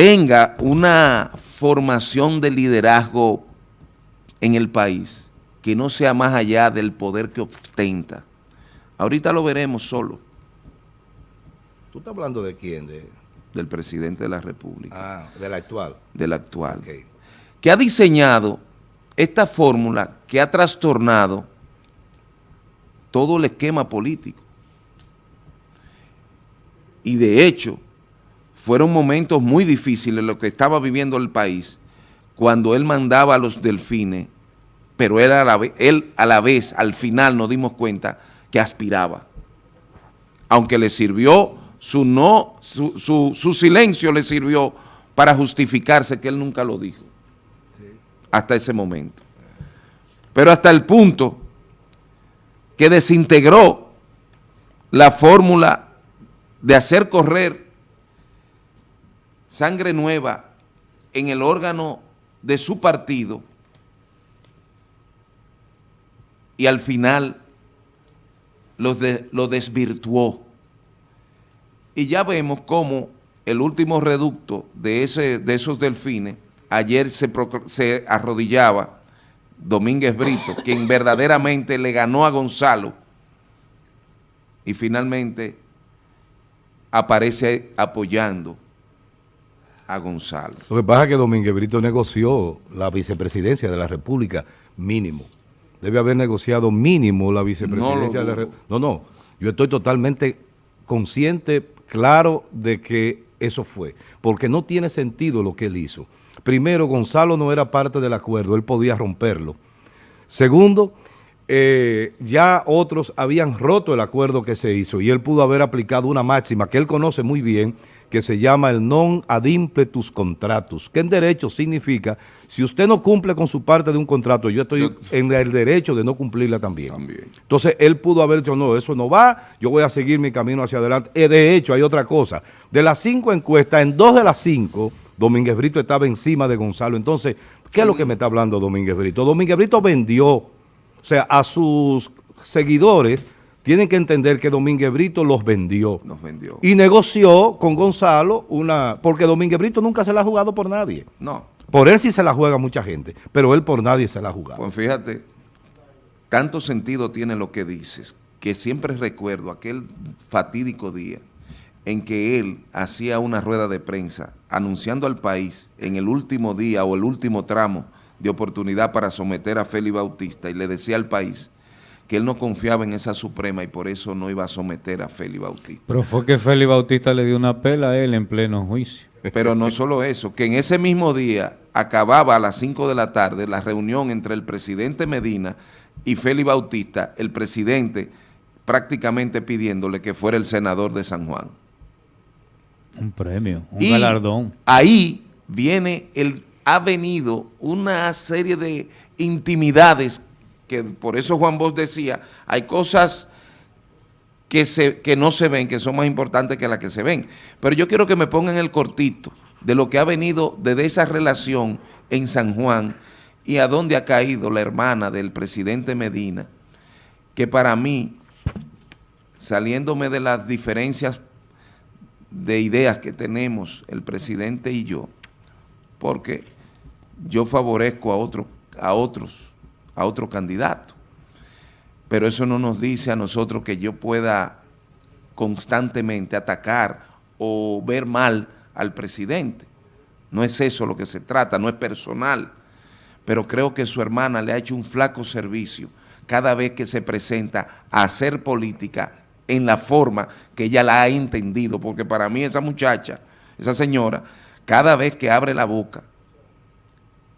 tenga una formación de liderazgo en el país que no sea más allá del poder que ostenta. Ahorita lo veremos solo. ¿Tú estás hablando de quién? De... Del presidente de la República. Ah, del actual. Del actual. Que ha diseñado esta fórmula que ha trastornado todo el esquema político. Y de hecho, fueron momentos muy difíciles lo que estaba viviendo el país cuando él mandaba a los delfines, pero él a la vez, él a la vez al final nos dimos cuenta que aspiraba. Aunque le sirvió su, no, su, su, silencio le sirvió para justificarse que él nunca lo dijo. Hasta ese momento. Pero hasta el punto que desintegró la fórmula de hacer correr sangre nueva en el órgano de su partido y al final lo, desvirtuó. Y ya vemos cómo el último reducto de, ese, de esos delfines, ayer se, se arrodillaba Domínguez Brito, quien verdaderamente le ganó a Gonzalo y finalmente aparece apoyando a Gonzalo. Lo que pasa es que Domínguez Brito negoció la vicepresidencia de la República mínimo. Debe haber negociado mínimo la vicepresidencia de la República. No, no, yo estoy totalmente consciente, claro, de que eso fue. Porque no tiene sentido lo que él hizo. Primero, Gonzalo no era parte del acuerdo, él podía romperlo. Segundo, eh, ya otros habían roto el acuerdo que se hizo y él pudo haber aplicado una máxima que él conoce muy bien, que se llama el non ad impletus contratus, que en derecho significa, si usted no cumple con su parte de un contrato, yo estoy en el derecho de no cumplirla también. Entonces, él pudo haber dicho, no, eso no va, yo voy a seguir mi camino hacia adelante. Eh, de hecho, hay otra cosa. De las cinco encuestas, en dos de las cinco, Domínguez Brito estaba encima de Gonzalo. Entonces, ¿qué es lo que me está hablando Domínguez Brito? Domínguez Brito vendió o sea, a sus seguidores tienen que entender que Domínguez Brito los vendió. Los vendió. Y negoció con Gonzalo una... Porque Domínguez Brito nunca se la ha jugado por nadie. No. Por él sí se la juega mucha gente, pero él por nadie se la ha jugado. Pues fíjate, tanto sentido tiene lo que dices, que siempre recuerdo aquel fatídico día en que él hacía una rueda de prensa anunciando al país en el último día o el último tramo de oportunidad para someter a Félix Bautista y le decía al país que él no confiaba en esa Suprema y por eso no iba a someter a Félix Bautista. Pero fue que Félix Bautista le dio una pela a él en pleno juicio. Pero no solo eso, que en ese mismo día acababa a las 5 de la tarde la reunión entre el presidente Medina y Félix Bautista, el presidente prácticamente pidiéndole que fuera el senador de San Juan. Un premio, un galardón. ahí viene el ha venido una serie de intimidades que por eso Juan Bosch decía, hay cosas que, se, que no se ven, que son más importantes que las que se ven. Pero yo quiero que me pongan el cortito de lo que ha venido desde esa relación en San Juan y a dónde ha caído la hermana del presidente Medina, que para mí, saliéndome de las diferencias de ideas que tenemos el presidente y yo, porque yo favorezco a, otro, a otros, a otro candidato. Pero eso no nos dice a nosotros que yo pueda constantemente atacar o ver mal al presidente. No es eso lo que se trata, no es personal. Pero creo que su hermana le ha hecho un flaco servicio cada vez que se presenta a hacer política en la forma que ella la ha entendido, porque para mí esa muchacha, esa señora, cada vez que abre la boca,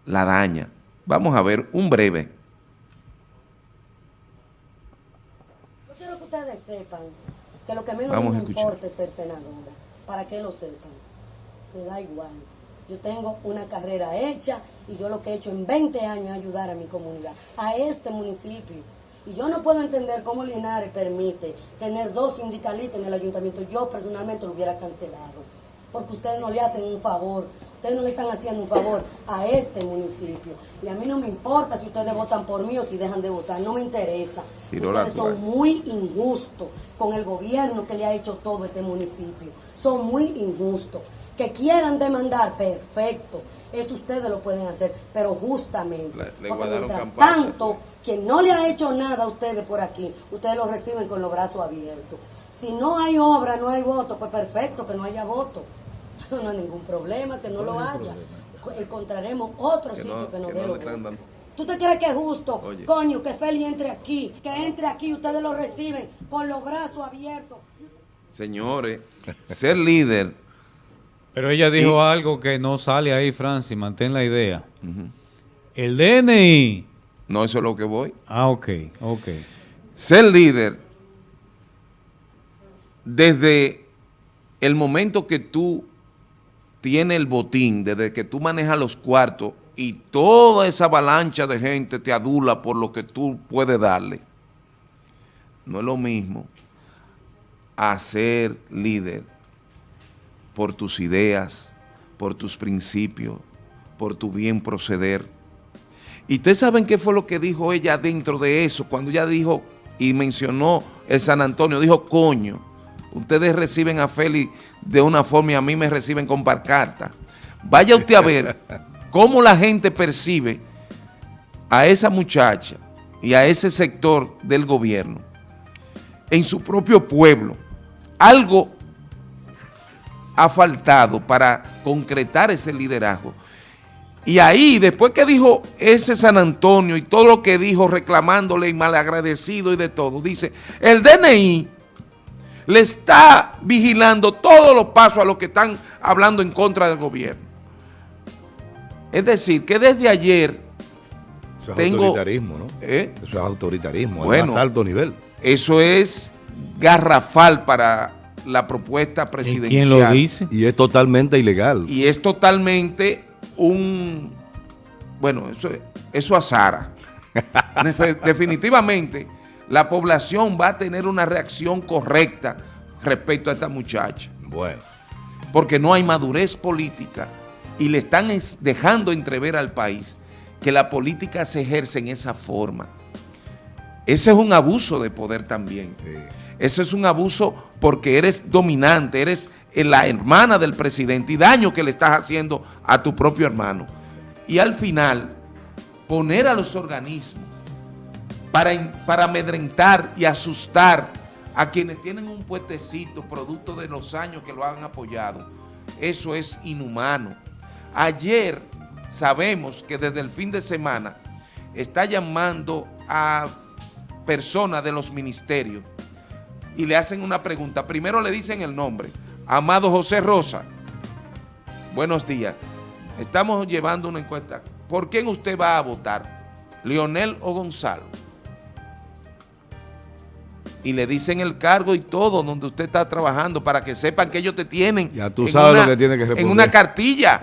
la daña. Vamos a ver un breve. Yo quiero que ustedes sepan que lo que menos me importa es ser senadora. Para que lo sepan. Me da igual. Yo tengo una carrera hecha y yo lo que he hecho en 20 años es ayudar a mi comunidad, a este municipio. Y yo no puedo entender cómo Linares permite tener dos sindicalistas en el ayuntamiento. Yo personalmente lo hubiera cancelado, porque ustedes no le hacen un favor Ustedes no le están haciendo un favor a este municipio. Y a mí no me importa si ustedes votan por mí o si dejan de votar, no me interesa. ustedes son muy injustos con el gobierno que le ha hecho todo este municipio. Son muy injustos. Que quieran demandar, perfecto. Eso ustedes lo pueden hacer, pero justamente. Le- le porque mientras campaña. tanto, quien no le ha hecho nada a ustedes por aquí, ustedes lo reciben con los brazos abiertos. Si no hay obra, no hay voto, pues perfecto, que no haya voto. Eso no hay ningún problema, que no lo haya. Co- Encontraremos otro Que sitio no- que nos que dé votos. dando. ¿Tú te crees que es justo? Oye. Coño, que Feli entre aquí, que entre aquí, ustedes lo reciben con los brazos abiertos. Señores, ser líder, Pero ella dijo Y- algo que no sale ahí, Francis, mantén la idea. El DNI. no eso es lo que voy. Ah, ok, ok. Ser líder, desde el momento que tú tienes el botín, desde que tú manejas los cuartos y toda esa avalancha de gente te adula por lo que tú puedes darle, no es lo mismo a ser líder por tus ideas, por tus principios, por tu bien proceder. Y ustedes saben qué fue lo que dijo ella dentro de eso, cuando ella dijo y mencionó el San Antonio, dijo, coño, ustedes reciben a Félix de una forma y a mí me reciben con parcarta. Vaya usted a ver cómo la gente percibe a esa muchacha y a ese sector del gobierno en su propio pueblo. Algo ha faltado para concretar ese liderazgo. Y ahí, después que dijo ese San Antonio y todo lo que dijo reclamándole y malagradecido y de todo, dice, el DNI le está vigilando todos los pasos a los que están hablando en contra del gobierno. Es decir, que desde ayer, Eso es Tengo- autoritarismo, ¿no? ¿eh? Eso es autoritarismo, Bueno. al más alto nivel. eso es garrafal para la propuesta ¿Y presidencial. quién lo dice? Y es totalmente ilegal. Y es totalmente un... Bueno, eso, eso azara. Definitivamente, la población va a tener una reacción correcta respecto a esta muchacha. Bueno, Porque no hay madurez política y le están es- dejando entrever al país que la política se ejerce en esa forma. Ese es un abuso de poder también. sí. Eso es un abuso porque eres dominante, eres eh, la hermana del presidente y daño que le estás haciendo a tu propio hermano. Y al final, poner a los organismos para, amedrentar y asustar a quienes tienen un puestecito producto de los años que lo han apoyado, eso es inhumano. Ayer sabemos que desde el fin de semana está llamando a personas de los ministerios y le hacen una pregunta. Primero le dicen el nombre. Amado José Rosa, buenos días. Estamos llevando una encuesta. ¿Por quién usted va a votar? ¿Leonel o Gonzalo? Y le dicen el cargo y todo donde usted está trabajando para que sepan que ellos te tienen Ya tú sabes lo que tiene que en responder. una cartilla.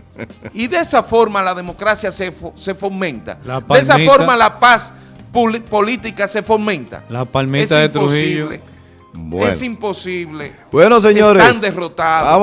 y de esa forma la democracia se, fo- se fomenta. La de esa forma la paz política se fomenta. La palmita de Trujillo. imposible. Bueno. Es imposible. Bueno, señores. Están derrotados. Vamos